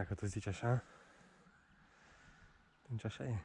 Dacă tu zici așa, atunci așa e.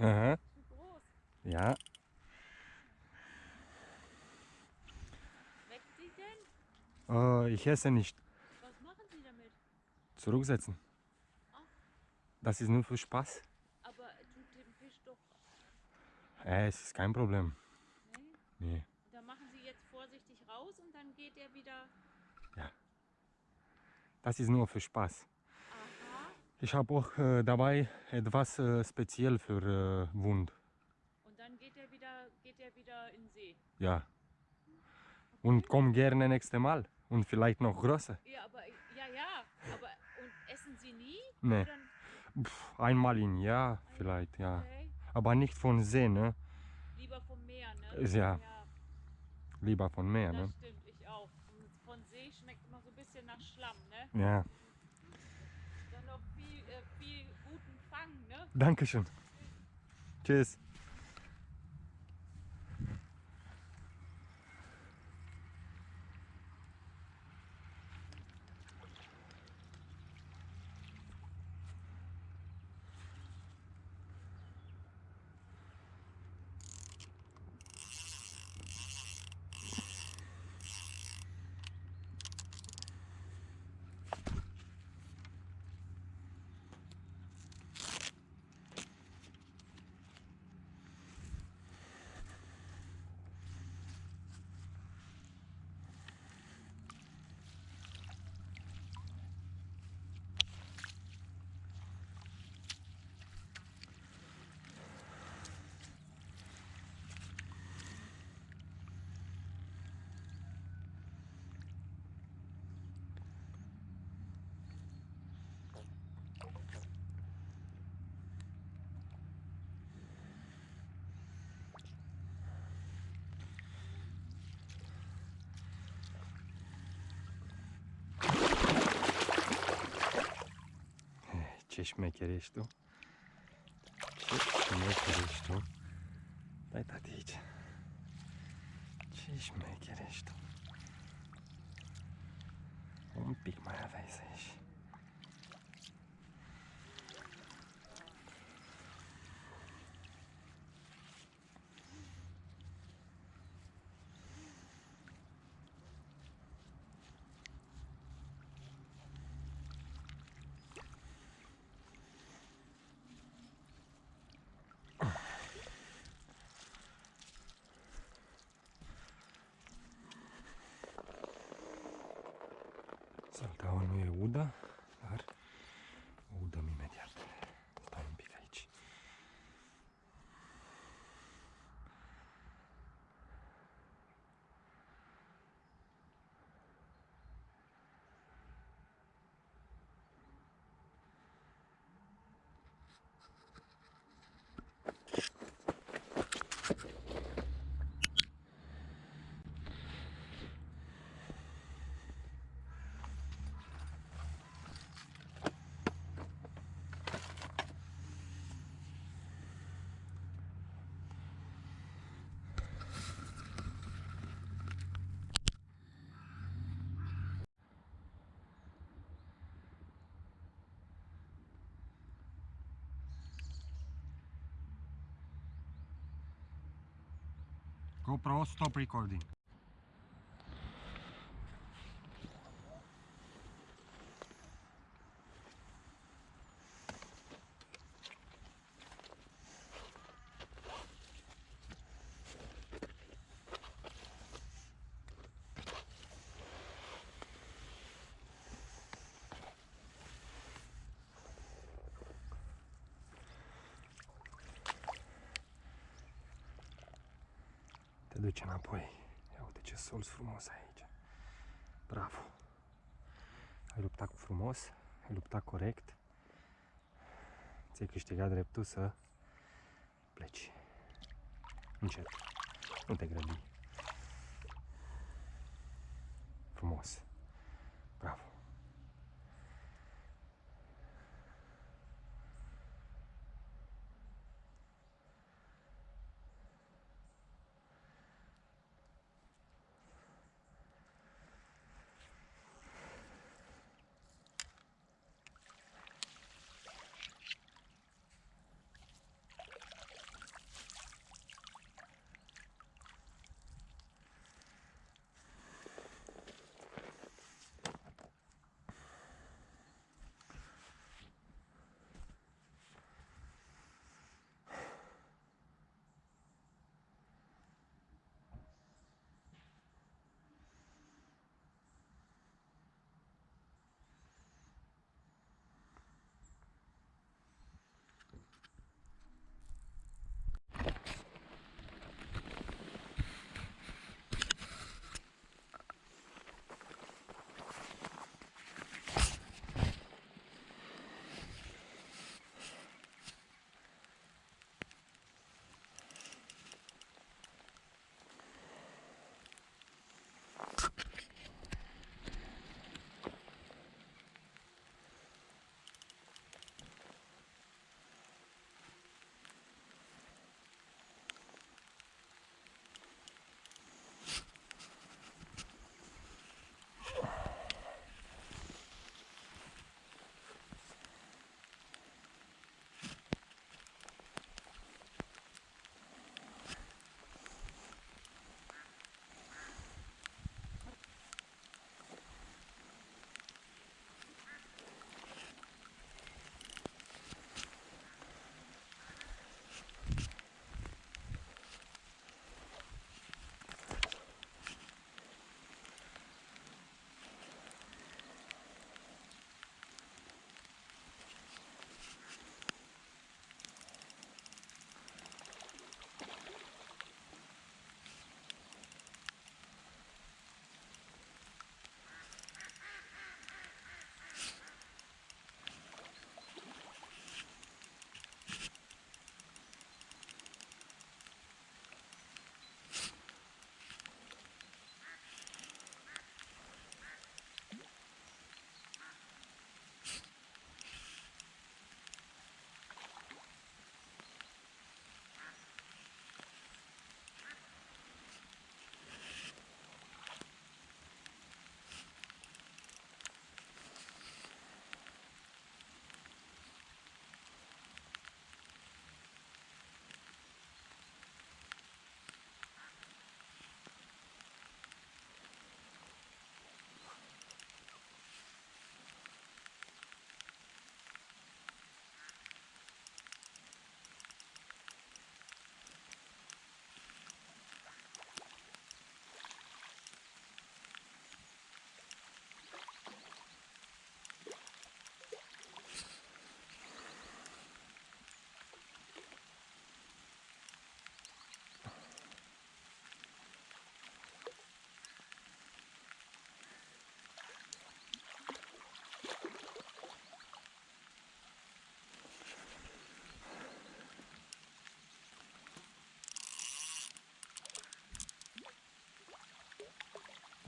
Aha. Ja. Weckt sie denn? Äh, ich esse nicht. Was machen sie damit? Zurücksetzen. Das ist nur für Spaß. Aber tut dem Fisch doch. Äh, es ist kein Problem. Ne? Nee. Da machen sie jetzt vorsichtig raus und dann geht er wieder. Das ist nur für Spaß. Aha. Ich habe auch äh, dabei etwas äh, speziell für äh, Wund. Und dann geht er wieder, geht er wieder in den See. Ja. Und komm gerne nächste Mal. Und vielleicht noch größer. Ja, aber ja, ja. Aber und essen sie nie? Nee. Pff, einmal im Jahr vielleicht, ja. okay. Aber nicht von See, ne? Lieber vom Meer, ne? Ist ja. Lieber von Meer, Das ne? stimmt, ich auch. Von See schmeckt immer so ein bisschen nach Schlamm, ne? Ja. Dann noch viel, äh, viel guten Fang, ne? Dankeschön. Tschüss. Ce șmecher ești tu? Ce șmecher ești tu? Dai tati aici. Ce șmecher ești tu? Un pic mai aveai să ieși. Cel da on mi uda. GoPro, stop recording. Te duce înapoi. Ia uite ce sol frumos aici. Bravo. Ai luptat cu frumos, ai luptat corect. Ți-ai câștigat dreptul să pleci. încet. Nu te grăbi.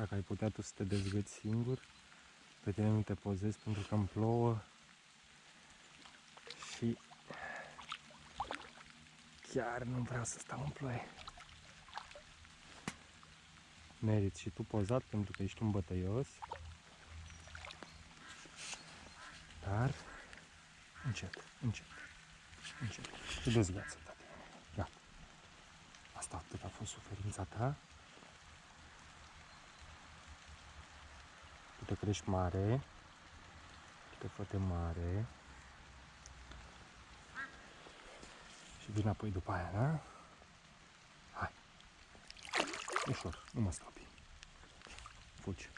Dacă ai putea tu să te dezgăți singur, pe tine nu te pozezi pentru că îmi plouă și chiar nu vreau să stau în ploaie. Meriți și tu pozat pentru că ești un bătăios, dar încet, încet, încet. Te dezgheață, tati. Gata. Asta atât a fost suferința ta. Tu te crești mare, tu te făte mare și vin apoi după aia, da? Hai. Ușor, nu mă stopi. Fugi.